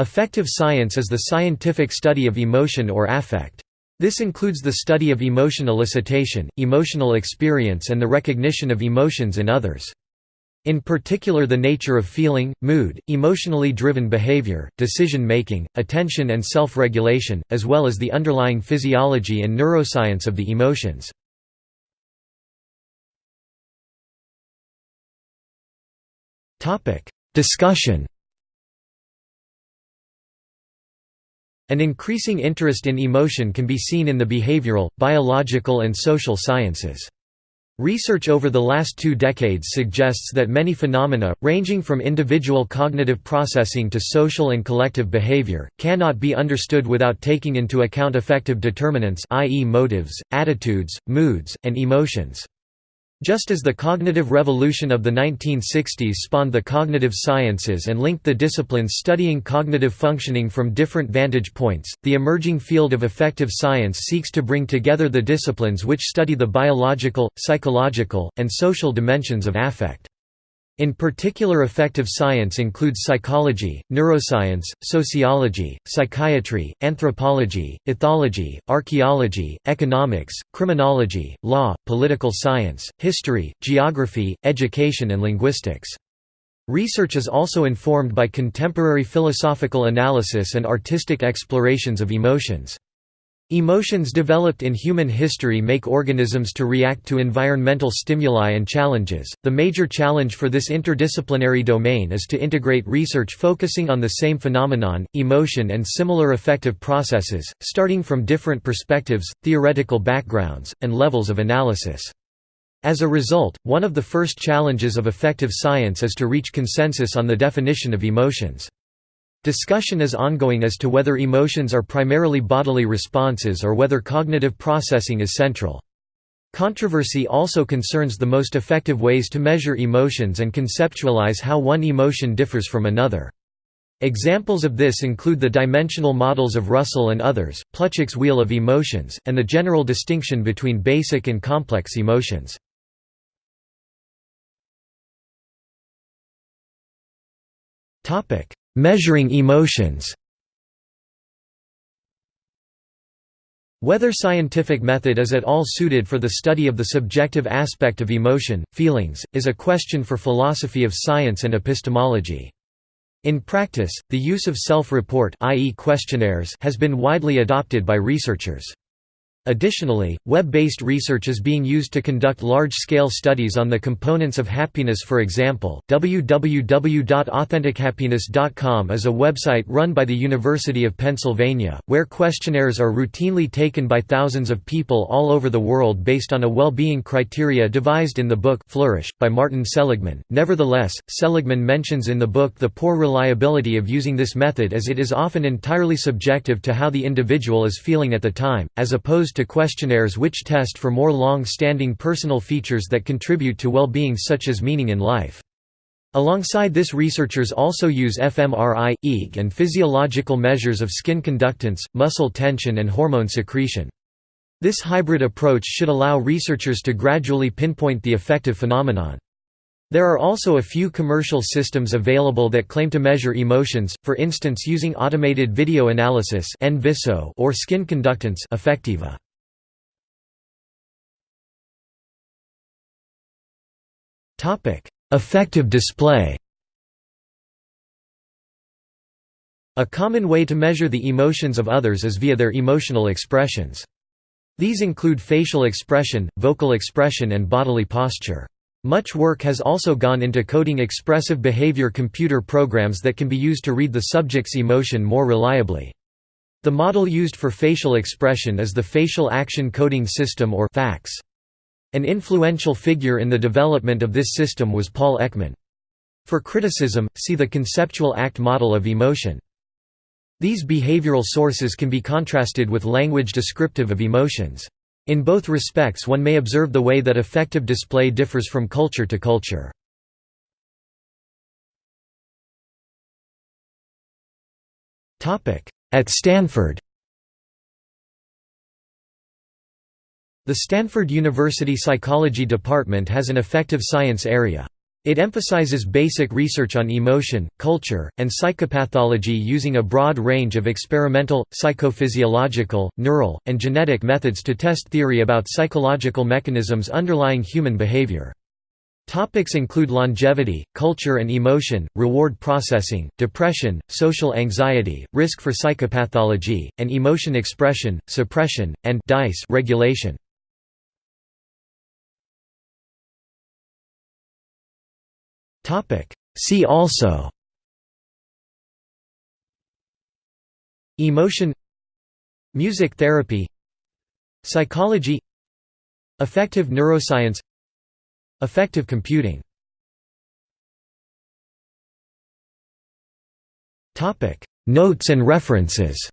Affective science is the scientific study of emotion or affect. This includes the study of emotion elicitation, emotional experience and the recognition of emotions in others. In particular the nature of feeling, mood, emotionally driven behavior, decision-making, attention and self-regulation, as well as the underlying physiology and neuroscience of the emotions. Discussion An increasing interest in emotion can be seen in the behavioral, biological and social sciences. Research over the last two decades suggests that many phenomena, ranging from individual cognitive processing to social and collective behavior, cannot be understood without taking into account affective determinants i.e. motives, attitudes, moods, and emotions. Just as the cognitive revolution of the 1960s spawned the cognitive sciences and linked the disciplines studying cognitive functioning from different vantage points, the emerging field of affective science seeks to bring together the disciplines which study the biological, psychological, and social dimensions of affect. In particular affective science includes psychology, neuroscience, sociology, psychiatry, anthropology, ethology, archaeology, economics, criminology, law, political science, history, geography, education and linguistics. Research is also informed by contemporary philosophical analysis and artistic explorations of emotions. Emotions developed in human history make organisms to react to environmental stimuli and challenges. The major challenge for this interdisciplinary domain is to integrate research focusing on the same phenomenon, emotion, and similar affective processes, starting from different perspectives, theoretical backgrounds, and levels of analysis. As a result, one of the first challenges of affective science is to reach consensus on the definition of emotions. Discussion is ongoing as to whether emotions are primarily bodily responses or whether cognitive processing is central. Controversy also concerns the most effective ways to measure emotions and conceptualize how one emotion differs from another. Examples of this include the dimensional models of Russell and others, Plutchik's wheel of emotions, and the general distinction between basic and complex emotions. Measuring emotions Whether scientific method is at all suited for the study of the subjective aspect of emotion, feelings, is a question for philosophy of science and epistemology. In practice, the use of self-report has been widely adopted by researchers. Additionally, web-based research is being used to conduct large-scale studies on the components of happiness for example, www.authentichappiness.com is a website run by the University of Pennsylvania, where questionnaires are routinely taken by thousands of people all over the world based on a well-being criteria devised in the book Flourish, by Martin Seligman. Nevertheless, Seligman mentions in the book the poor reliability of using this method as it is often entirely subjective to how the individual is feeling at the time, as opposed to questionnaires which test for more long-standing personal features that contribute to well-being such as meaning in life. Alongside this researchers also use fMRI, EEG and physiological measures of skin conductance, muscle tension and hormone secretion. This hybrid approach should allow researchers to gradually pinpoint the affective phenomenon. There are also a few commercial systems available that claim to measure emotions, for instance using automated video analysis or skin conductance Affectiva. Affective display A common way to measure the emotions of others is via their emotional expressions. These include facial expression, vocal expression and bodily posture. Much work has also gone into coding expressive behavior computer programs that can be used to read the subject's emotion more reliably. The model used for facial expression is the Facial Action Coding System or FACS. An influential figure in the development of this system was Paul Ekman. For criticism, see the conceptual act model of emotion. These behavioral sources can be contrasted with language descriptive of emotions. In both respects one may observe the way that affective display differs from culture to culture. At Stanford The Stanford University Psychology Department has an affective science area. It emphasizes basic research on emotion, culture, and psychopathology using a broad range of experimental, psychophysiological, neural, and genetic methods to test theory about psychological mechanisms underlying human behavior. Topics include longevity, culture and emotion, reward processing, depression, social anxiety, risk for psychopathology, and emotion expression, suppression, and regulation. See also Emotion Music therapy Psychology Affective neuroscience Affective computing Notes and references